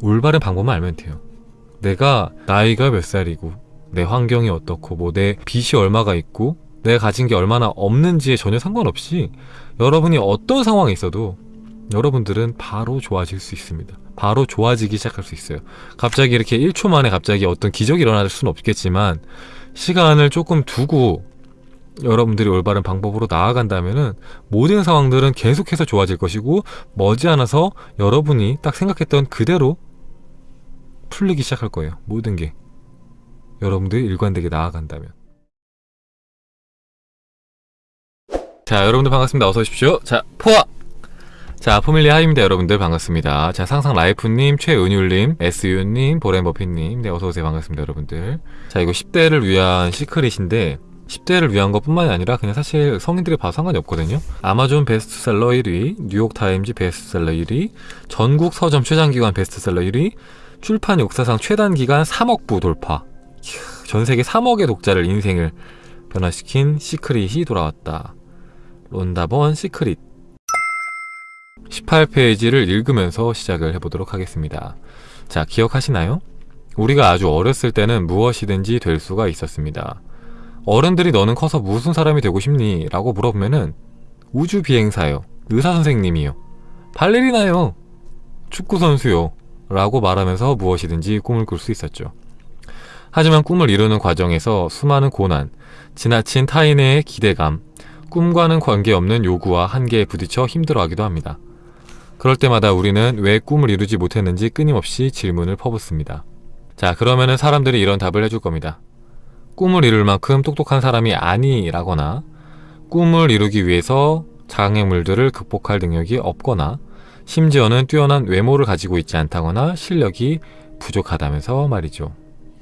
올바른 방법만 알면 돼요. 내가 나이가 몇 살이고 내 환경이 어떻고 뭐 내 빚이 얼마가 있고 내가 가진 게 얼마나 없는지에 전혀 상관없이 여러분이 어떤 상황에 있어도 여러분들은 바로 좋아질 수 있습니다. 바로 좋아지기 시작할 수 있어요. 갑자기 이렇게 1초 만에 갑자기 어떤 기적이 일어날 수는 없겠지만 시간을 조금 두고 여러분들이 올바른 방법으로 나아간다면은 모든 상황들은 계속해서 좋아질 것이고 머지않아서 여러분이 딱 생각했던 그대로 풀리기 시작할 거예요. 모든 게 여러분들이 일관되게 나아간다면. 자, 여러분들 반갑습니다. 어서 오십시오. 자, 포화! 자, 포밀리 하입니다. 여러분들 반갑습니다. 자, 상상 라이프님, 최은율님, SU님, 보렌버핀님. 네, 어서오세요. 반갑습니다. 여러분들. 자, 이거 10대를 위한 시크릿인데, 10대를 위한 것 뿐만이 아니라 그냥 사실 성인들이 봐도 상관이 없거든요. 아마존 베스트셀러 1위, 뉴욕타임즈 베스트셀러 1위, 전국 서점 최장기간 베스트셀러 1위, 출판 역사상 최단 기간 3억 부 돌파. 전 세계 3억의 독자를 인생을 변화시킨 시크릿이 돌아왔다. 론다본 시크릿. 18페이지를 읽으면서 시작을 해보도록 하겠습니다. 자, 기억하시나요? 우리가 아주 어렸을 때는 무엇이든지 될 수가 있었습니다. 어른들이 너는 커서 무슨 사람이 되고 싶니? 라고 물어보면은 우주 비행사요, 의사 선생님이요, 발레리나요, 축구 선수요, 라고 말하면서 무엇이든지 꿈을 꿀 수 있었죠. 하지만 꿈을 이루는 과정에서 수많은 고난, 지나친 타인의 기대감, 꿈과는 관계없는 요구와 한계에 부딪혀 힘들어하기도 합니다. 그럴 때마다 우리는 왜 꿈을 이루지 못했는지 끊임없이 질문을 퍼붓습니다. 자, 그러면은 사람들이 이런 답을 해줄 겁니다. 꿈을 이룰 만큼 똑똑한 사람이 아니라거나 꿈을 이루기 위해서 장애물들을 극복할 능력이 없거나 심지어는 뛰어난 외모를 가지고 있지 않다거나 실력이 부족하다면서 말이죠.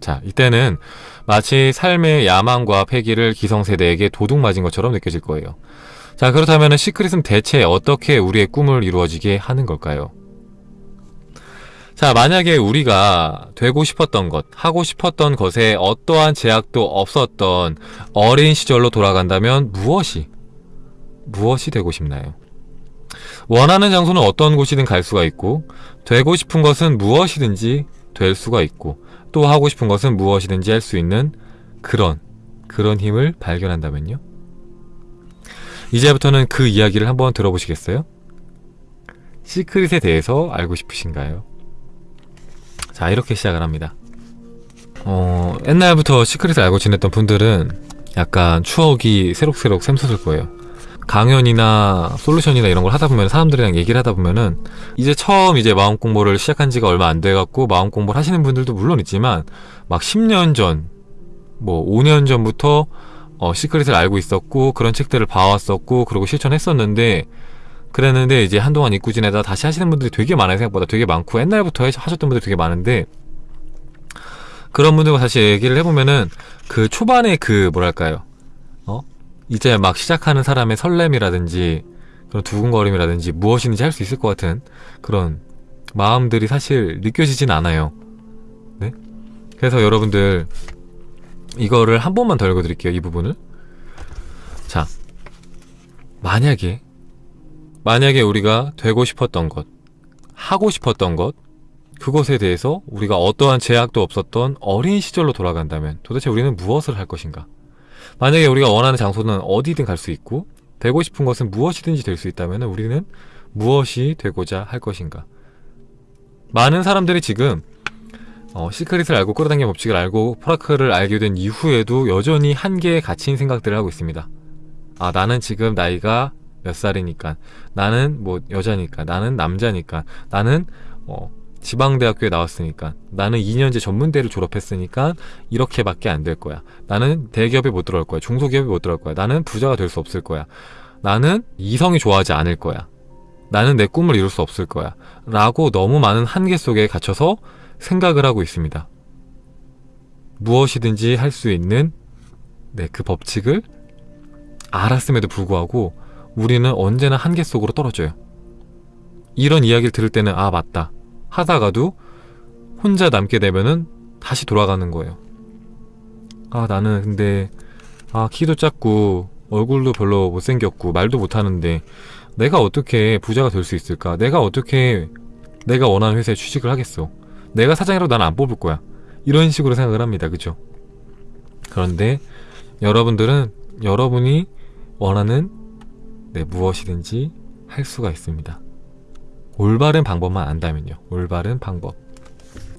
자, 이때는 마치 삶의 야망과 패기를 기성세대에게 도둑 맞은 것처럼 느껴질 거예요. 자, 그렇다면 시크릿은 대체 어떻게 우리의 꿈을 이루어지게 하는 걸까요? 자, 만약에 우리가 되고 싶었던 것, 하고 싶었던 것에 어떠한 제약도 없었던 어린 시절로 돌아간다면 무엇이, 무엇이 되고 싶나요? 원하는 장소는 어떤 곳이든 갈 수가 있고, 되고 싶은 것은 무엇이든지 될 수가 있고, 또 하고 싶은 것은 무엇이든지 할 수 있는 그런, 그런 힘을 발견한다면요? 이제부터는 그 이야기를 한번 들어보시겠어요? 시크릿에 대해서 알고 싶으신가요? 자 이렇게 시작을 합니다 어, 옛날부터 시크릿을 알고 지냈던 분들은 약간 추억이 새록새록 샘솟을 거예요 강연이나 솔루션이나 이런 걸 하다 보면 사람들이랑 얘기를 하다 보면은 이제 처음 이제 마음 공부를 시작한 지가 얼마 안 돼 갖고 마음 공부를 하시는 분들도 물론 있지만 막 10년 전, 뭐 5년 전부터 어, 시크릿을 알고 있었고 그런 책들을 봐왔었고 그리고 실천했었는데 그랬는데 이제 한동안 잊고 지내다 다시 하시는 분들이 되게 많아요. 생각보다 되게 많고 옛날부터 하셨던 분들이 되게 많은데 그런 분들과 다시 얘기를 해보면은 그 초반에 그 뭐랄까요? 어 이제 막 시작하는 사람의 설렘이라든지 그런 두근거림이라든지 무엇인지 할 수 있을 것 같은 그런 마음들이 사실 느껴지진 않아요. 네? 그래서 여러분들 이거를 한 번만 더 읽어드릴게요 이 부분을. 자 만약에 만약에 우리가 되고 싶었던 것, 하고 싶었던 것, 그것에 대해서 우리가 어떠한 제약도 없었던 어린 시절로 돌아간다면 도대체 우리는 무엇을 할 것인가? 만약에 우리가 원하는 장소는 어디든 갈 수 있고 되고 싶은 것은 무엇이든지 될 수 있다면 우리는 무엇이 되고자 할 것인가? 많은 사람들이 지금 어, 시크릿을 알고 끌어당김 법칙을 알고 포라크를 알게 된 이후에도 여전히 한계에 갇힌 생각들을 하고 있습니다. 아 나는 지금 나이가 몇 살이니까 나는 뭐 여자니까 나는 남자니까 나는 어 지방대학교에 나왔으니까 나는 2년제 전문대를 졸업했으니까 이렇게밖에 안 될 거야. 나는 대기업에 못 들어갈 거야. 중소기업에 못 들어갈 거야. 나는 부자가 될 수 없을 거야. 나는 이성이 좋아하지 않을 거야. 나는 내 꿈을 이룰 수 없을 거야. 라고 너무 많은 한계 속에 갇혀서 생각을 하고 있습니다. 무엇이든지 할 수 있는 네, 그 법칙을 알았음에도 불구하고 우리는 언제나 한계 속으로 떨어져요. 이런 이야기를 들을 때는 아 맞다 하다가도 혼자 남게 되면은 다시 돌아가는 거예요. 아 나는 근데 아 키도 작고 얼굴도 별로 못생겼고 말도 못하는데 내가 어떻게 부자가 될 수 있을까? 내가 어떻게 내가 원하는 회사에 취직을 하겠어? 내가 사장이라도 나는 안 뽑을 거야. 이런 식으로 생각을 합니다. 그죠? 그런데 여러분들은 여러분이 원하는 네, 무엇이든지 할 수가 있습니다. 올바른 방법만 안다면요. 올바른 방법.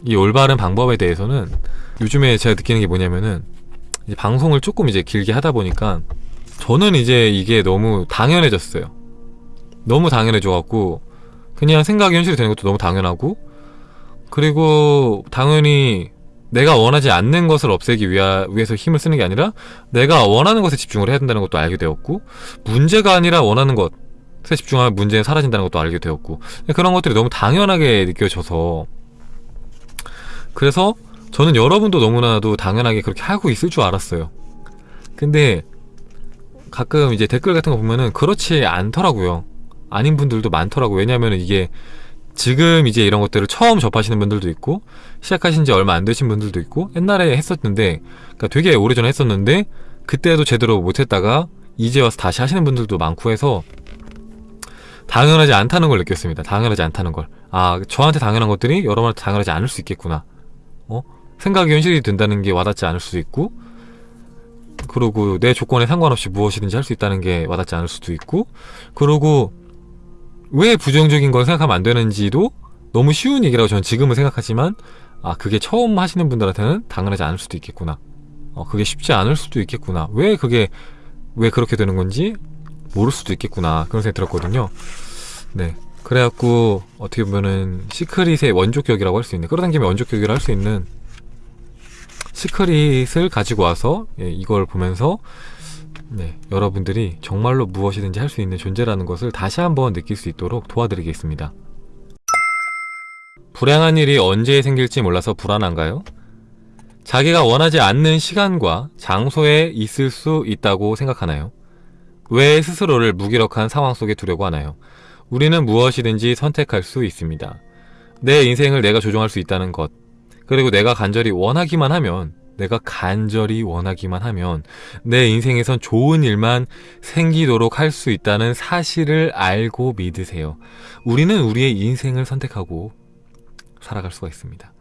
이 올바른 방법에 대해서는 요즘에 제가 느끼는 게 뭐냐면은 이제 방송을 조금 이제 길게 하다 보니까 저는 이제 이게 너무 당연해졌어요. 너무 당연해져 갖고 그냥 생각이 현실이 되는 것도 너무 당연하고 그리고 당연히 내가 원하지 않는 것을 없애기 위하, 위해서 힘을 쓰는 게 아니라 내가 원하는 것에 집중을 해야 된다는 것도 알게 되었고 문제가 아니라 원하는 것 에 집중하면 문제는 사라진다는 것도 알게 되었고 그런 것들이 너무 당연하게 느껴져서 그래서 저는 여러분도 너무나도 당연하게 그렇게 하고 있을 줄 알았어요. 근데 가끔 이제 댓글 같은 거 보면은 그렇지 않더라고요. 아닌 분들도 많더라고요. 왜냐하면 이게 지금 이제 이런 것들을 처음 접하시는 분들도 있고 시작하신 지 얼마 안 되신 분들도 있고 옛날에 했었는데 그러니까 되게 오래전에 했었는데 그때도 제대로 못했다가 이제 와서 다시 하시는 분들도 많고 해서 당연하지 않다는 걸 느꼈습니다. 당연하지 않다는 걸. 아, 저한테 당연한 것들이 여러분한테 당연하지 않을 수 있겠구나. 어? 생각이 현실이 된다는 게 와닿지 않을 수도 있고 그리고 내 조건에 상관없이 무엇이든지 할 수 있다는 게 와닿지 않을 수도 있고 그리고 왜 부정적인 걸 생각하면 안 되는지도 너무 쉬운 얘기라고 저는 지금은 생각하지만 아 그게 처음 하시는 분들한테는 당연하지 않을 수도 있겠구나 어 그게 쉽지 않을 수도 있겠구나 왜 그게 왜 그렇게 되는 건지 모를 수도 있겠구나 그런 생각이 들었거든요 네 그래갖고 어떻게 보면은 시크릿의 원조격이라고 할 수 있는 끌어당기면 원조격이라 할 수 있는 시크릿을 가지고 와서 예, 이걸 보면서 네, 여러분들이 정말로 무엇이든지 할 수 있는 존재라는 것을 다시 한번 느낄 수 있도록 도와드리겠습니다. 불행한 일이 언제 생길지 몰라서 불안한가요? 자기가 원하지 않는 시간과 장소에 있을 수 있다고 생각하나요? 왜 스스로를 무기력한 상황 속에 두려고 하나요? 우리는 무엇이든지 선택할 수 있습니다. 내 인생을 내가 조종할 수 있다는 것, 그리고 내가 간절히 원하기만 하면 내가 간절히 원하기만 하면 내 인생에선 좋은 일만 생기도록 할 수 있다는 사실을 알고 믿으세요. 우리는 우리의 인생을 선택하고 살아갈 수가 있습니다.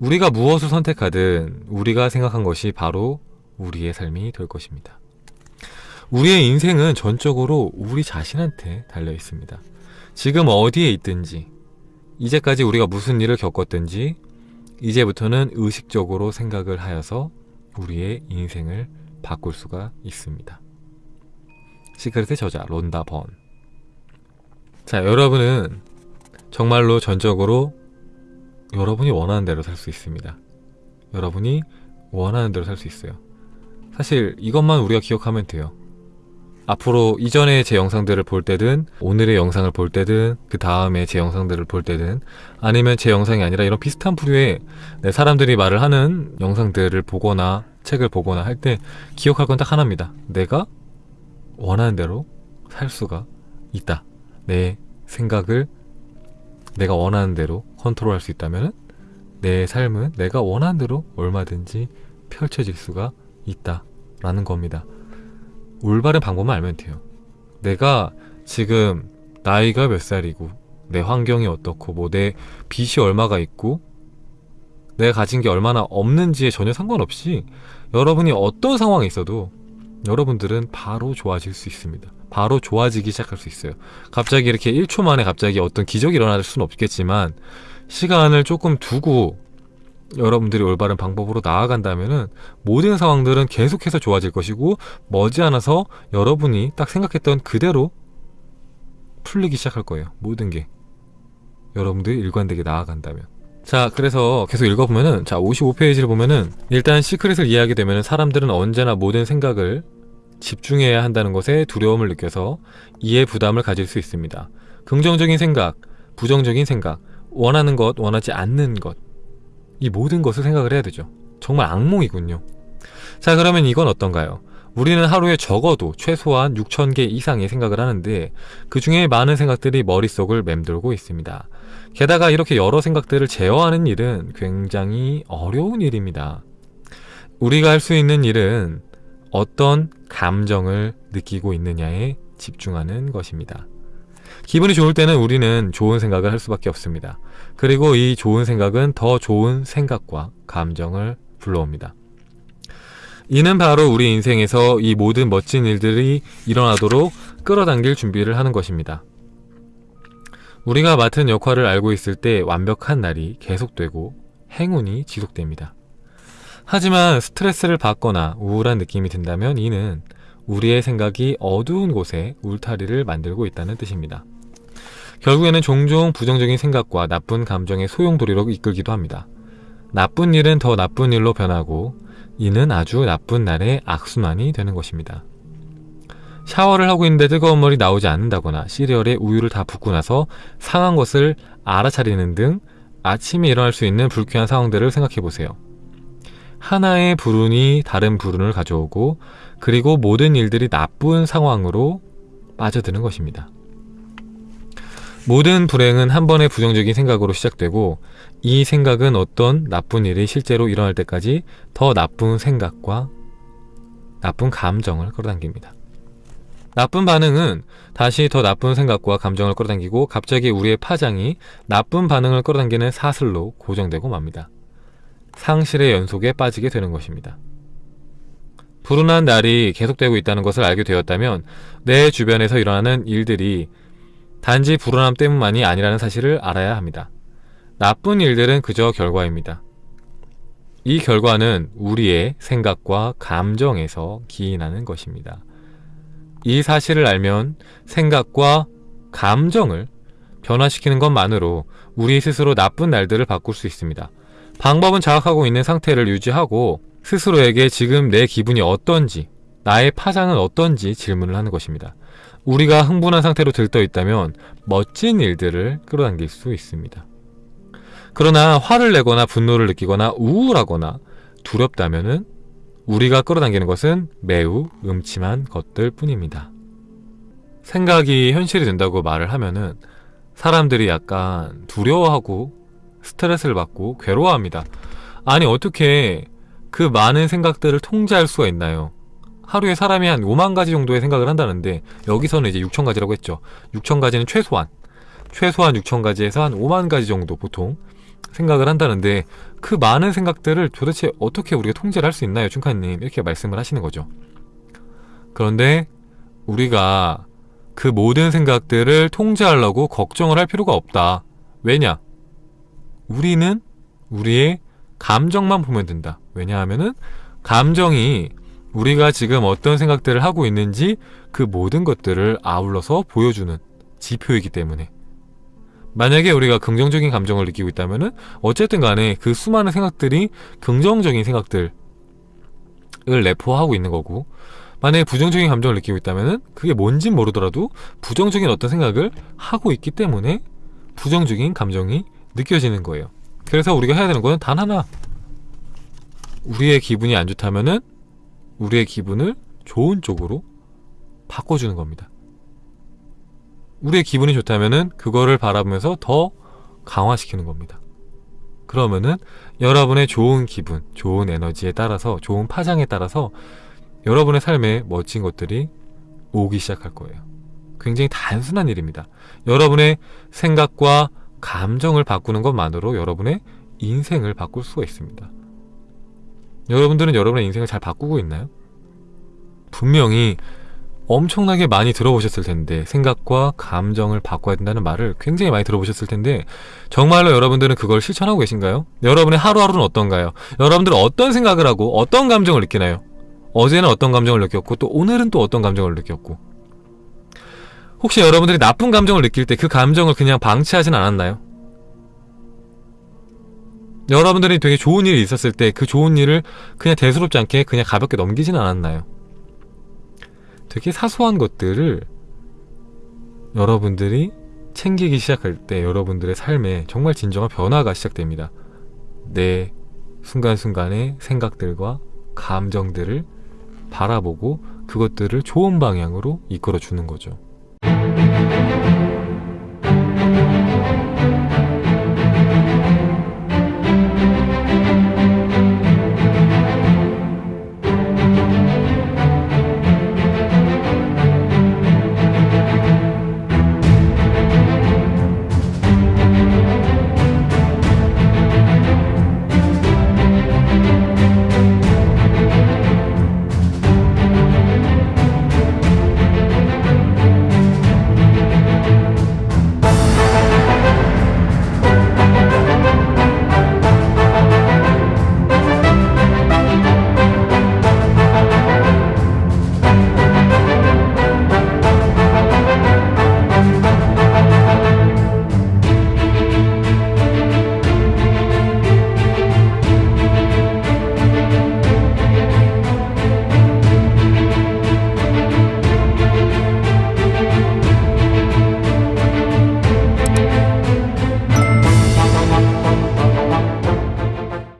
우리가 무엇을 선택하든 우리가 생각한 것이 바로 우리의 삶이 될 것입니다. 우리의 인생은 전적으로 우리 자신한테 달려 있습니다. 지금 어디에 있든지, 이제까지 우리가 무슨 일을 겪었든지, 이제부터는 의식적으로 생각을 하여서 우리의 인생을 바꿀 수가 있습니다. 시크릿의 저자 론다 번. 자, 여러분은 정말로 전적으로 여러분이 원하는 대로 살 수 있습니다. 여러분이 원하는 대로 살 수 있어요. 사실 이것만 우리가 기억하면 돼요. 앞으로 이전에 제 영상들을 볼 때든 오늘의 영상을 볼 때든 그 다음에 제 영상들을 볼 때든 아니면 제 영상이 아니라 이런 비슷한 부류의 네, 사람들이 말을 하는 영상들을 보거나 책을 보거나 할 때 기억할 건 딱 하나입니다. 내가 원하는 대로 살 수가 있다. 내 생각을 내가 원하는 대로 컨트롤할 수 있다면 내 삶은 내가 원하는 대로 얼마든지 펼쳐질 수가 있다 라는 겁니다. 올바른 방법만 알면 돼요. 내가 지금 나이가 몇 살이고 내 환경이 어떻고 뭐 내 빚이 얼마가 있고 내가 가진 게 얼마나 없는지에 전혀 상관없이 여러분이 어떤 상황에 있어도 여러분들은 바로 좋아질 수 있습니다. 바로 좋아지기 시작할 수 있어요. 갑자기 이렇게 1초 만에 갑자기 어떤 기적이 일어날 수는 없겠지만 시간을 조금 두고 여러분들이 올바른 방법으로 나아간다면은 모든 상황들은 계속해서 좋아질 것이고 머지않아서 여러분이 딱 생각했던 그대로 풀리기 시작할 거예요. 모든 게 여러분들이 일관되게 나아간다면. 자, 그래서 계속 읽어보면은 자 55페이지를 보면은 일단 시크릿을 이해하게 되면은 사람들은 언제나 모든 생각을 집중해야 한다는 것에 두려움을 느껴서 이해 부담을 가질 수 있습니다. 긍정적인 생각, 부정적인 생각, 원하는 것, 원하지 않는 것, 이 모든 것을 생각을 해야 되죠. 정말 악몽이군요. 자, 그러면 이건 어떤가요? 우리는 하루에 적어도 최소한 6,000개 이상의 생각을 하는데 그 중에 많은 생각들이 머릿속을 맴돌고 있습니다. 게다가 이렇게 여러 생각들을 제어하는 일은 굉장히 어려운 일입니다. 우리가 할 수 있는 일은 어떤 감정을 느끼고 있느냐에 집중하는 것입니다. 기분이 좋을 때는 우리는 좋은 생각을 할 수밖에 없습니다. 그리고 이 좋은 생각은 더 좋은 생각과 감정을 불러옵니다. 이는 바로 우리 인생에서 이 모든 멋진 일들이 일어나도록 끌어당길 준비를 하는 것입니다. 우리가 맡은 역할을 알고 있을 때 완벽한 날이 계속되고 행운이 지속됩니다. 하지만 스트레스를 받거나 우울한 느낌이 든다면 이는 우리의 생각이 어두운 곳에 울타리를 만들고 있다는 뜻입니다. 결국에는 종종 부정적인 생각과 나쁜 감정의 소용돌이로 이끌기도 합니다. 나쁜 일은 더 나쁜 일로 변하고 이는 아주 나쁜 날의 악순환이 되는 것입니다. 샤워를 하고 있는데 뜨거운 물이 나오지 않는다거나 시리얼에 우유를 다 붓고 나서 상한 것을 알아차리는 등 아침에 일어날 수 있는 불쾌한 상황들을 생각해 보세요. 하나의 불운이 다른 불운을 가져오고 그리고 모든 일들이 나쁜 상황으로 빠져드는 것입니다. 모든 불행은 한 번의 부정적인 생각으로 시작되고 이 생각은 어떤 나쁜 일이 실제로 일어날 때까지 더 나쁜 생각과 나쁜 감정을 끌어당깁니다. 나쁜 반응은 다시 더 나쁜 생각과 감정을 끌어당기고 갑자기 우리의 파장이 나쁜 반응을 끌어당기는 사슬로 고정되고 맙니다. 상실의 연속에 빠지게 되는 것입니다. 불운한 날이 계속되고 있다는 것을 알게 되었다면 내 주변에서 일어나는 일들이 단지 불운함 때문만이 아니라는 사실을 알아야 합니다. 나쁜 일들은 그저 결과입니다. 이 결과는 우리의 생각과 감정에서 기인하는 것입니다. 이 사실을 알면 생각과 감정을 변화시키는 것만으로 우리 스스로 나쁜 날들을 바꿀 수 있습니다. 방법은 자각하고 있는 상태를 유지하고 스스로에게 지금 내 기분이 어떤지, 나의 파장은 어떤지 질문을 하는 것입니다. 우리가 흥분한 상태로 들떠 있다면 멋진 일들을 끌어당길 수 있습니다. 그러나 화를 내거나 분노를 느끼거나 우울하거나 두렵다면 은 우리가 끌어당기는 것은 매우 음침한 것들 뿐입니다. 생각이 현실이 된다고 말을 하면은 사람들이 약간 두려워하고 스트레스를 받고 괴로워합니다. 아니, 어떻게 그 많은 생각들을 통제할 수가 있나요? 하루에 사람이 한 5만 가지 정도의 생각을 한다는데 여기서는 이제 6천 가지라고 했죠. 6천 가지는 최소한 최소한 6천 가지에서 한 5만 가지 정도 보통 생각을 한다는데 그 많은 생각들을 도대체 어떻게 우리가 통제를 할 수 있나요, 춘카님? 이렇게 말씀을 하시는 거죠. 그런데 우리가 그 모든 생각들을 통제하려고 걱정을 할 필요가 없다. 왜냐? 우리는 우리의 감정만 보면 된다. 왜냐하면은 감정이 우리가 지금 어떤 생각들을 하고 있는지 그 모든 것들을 아울러서 보여주는 지표이기 때문에 만약에 우리가 긍정적인 감정을 느끼고 있다면은 어쨌든 간에 그 수많은 생각들이 긍정적인 생각들을 내포하고 있는 거고 만약에 부정적인 감정을 느끼고 있다면은 그게 뭔진 모르더라도 부정적인 어떤 생각을 하고 있기 때문에 부정적인 감정이 느껴지는 거예요. 그래서 우리가 해야 되는 거는 단 하나. 우리의 기분이 안 좋다면은 우리의 기분을 좋은 쪽으로 바꿔주는 겁니다. 우리의 기분이 좋다면은 그거를 바라보면서 더 강화시키는 겁니다. 그러면은 여러분의 좋은 기분, 좋은 에너지에 따라서, 좋은 파장에 따라서 여러분의 삶에 멋진 것들이 오기 시작할 거예요. 굉장히 단순한 일입니다. 여러분의 생각과 감정을 바꾸는 것만으로 여러분의 인생을 바꿀 수가 있습니다. 여러분들은 여러분의 인생을 잘 바꾸고 있나요? 분명히 엄청나게 많이 들어보셨을 텐데 생각과 감정을 바꿔야 된다는 말을 굉장히 많이 들어보셨을 텐데 정말로 여러분들은 그걸 실천하고 계신가요? 여러분의 하루하루는 어떤가요? 여러분들은 어떤 생각을 하고 어떤 감정을 느끼나요? 어제는 어떤 감정을 느꼈고 또 오늘은 또 어떤 감정을 느꼈고 혹시 여러분들이 나쁜 감정을 느낄 때 그 감정을 그냥 방치하진 않았나요? 여러분들이 되게 좋은 일이 있었을 때 그 좋은 일을 그냥 대수롭지 않게 그냥 가볍게 넘기진 않았나요? 되게 사소한 것들을 여러분들이 챙기기 시작할 때 여러분들의 삶에 정말 진정한 변화가 시작됩니다. 내 순간순간의 생각들과 감정들을 바라보고 그것들을 좋은 방향으로 이끌어 주는 거죠.